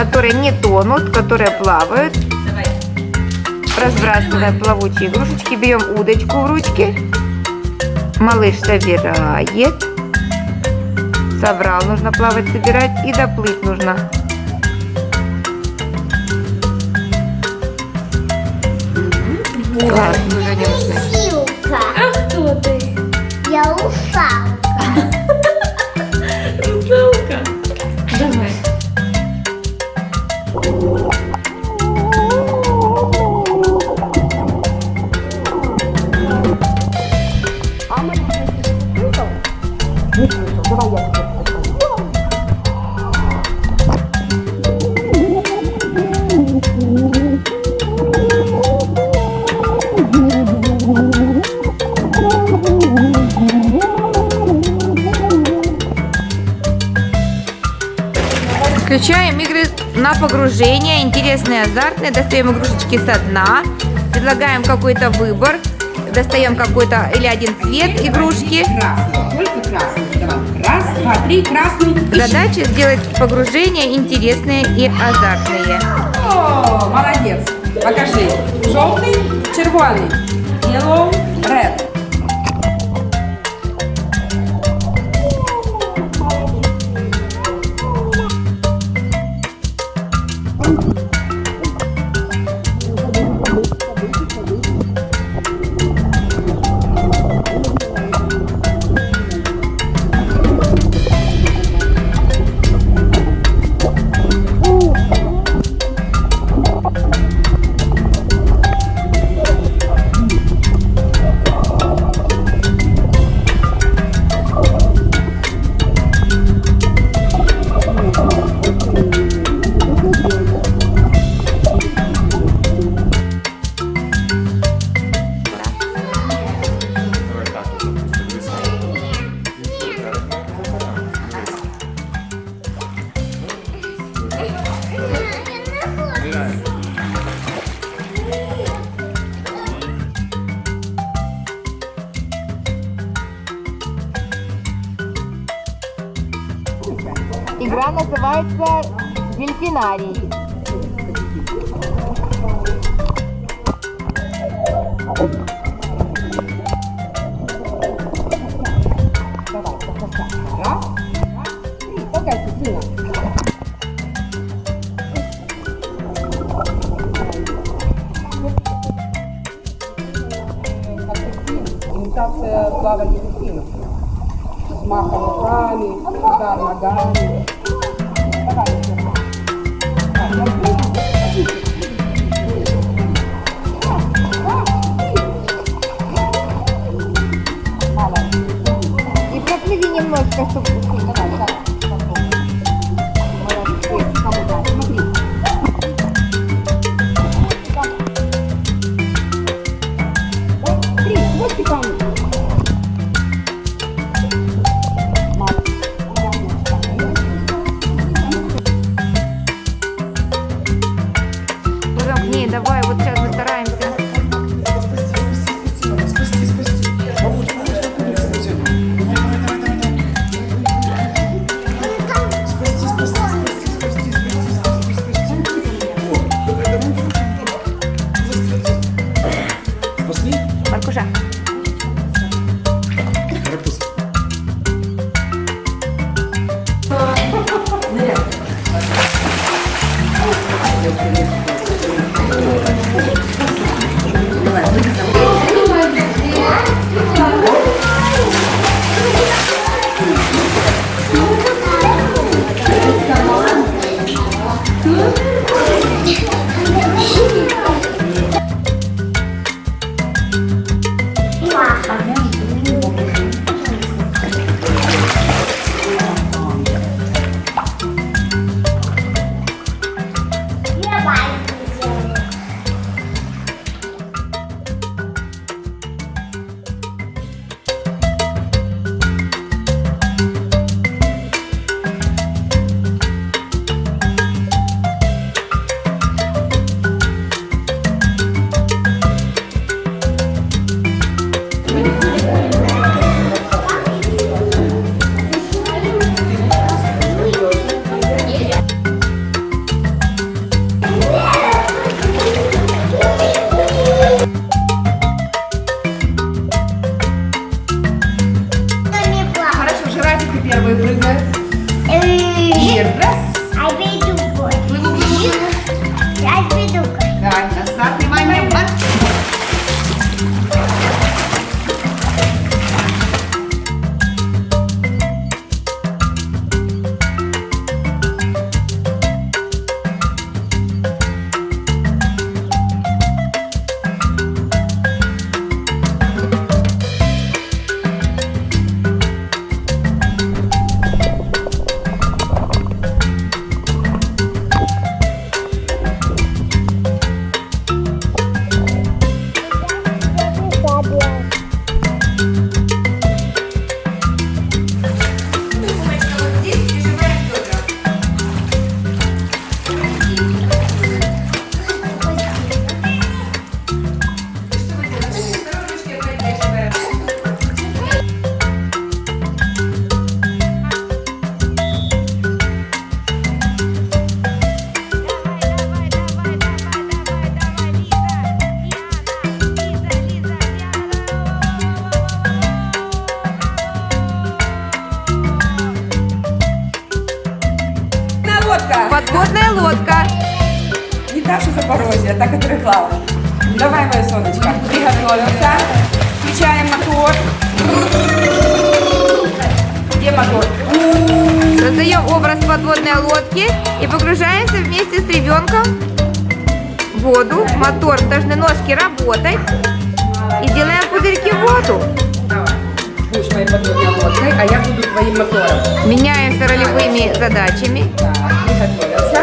которые не тонут, которые плавают. Давай. Разбрасываем плавучие игрушечки, берем удочку в ручки. Малыш собирает. Собрал, нужно плавать, собирать и доплыть нужно. Класс, уже не нужно. На погружение, интересные, азартные. Достаем игрушечки со дна. Предлагаем какой-то выбор. Достаем какой-то или один цвет игрушки. Красный, только. Давай. Раз, два, три, красный. Задача сделать погружения интересные и азартные. О, молодец. Покажи. Желтый, червоный. Yellow, red. называется дельфинарий. Раз, два, три. Толкайся сильно. Как дельфин. Имитация плавания дельфинов. Взмахом руками, удар ногами. Давай, еще. Так, я Ней, давай, вот сейчас плаваем. Давай, моя солнышко, приготовился. Включаем мотор. Где мотор? Создаем образ подводной лодки и погружаемся вместе с ребенком в воду. Мотор должны ножки работать. И делаем пузырьки в воду. Будешь моей подводной лодкой, а я буду твоим мотором. Меняемся ролевыми задачами. Да, приготовился.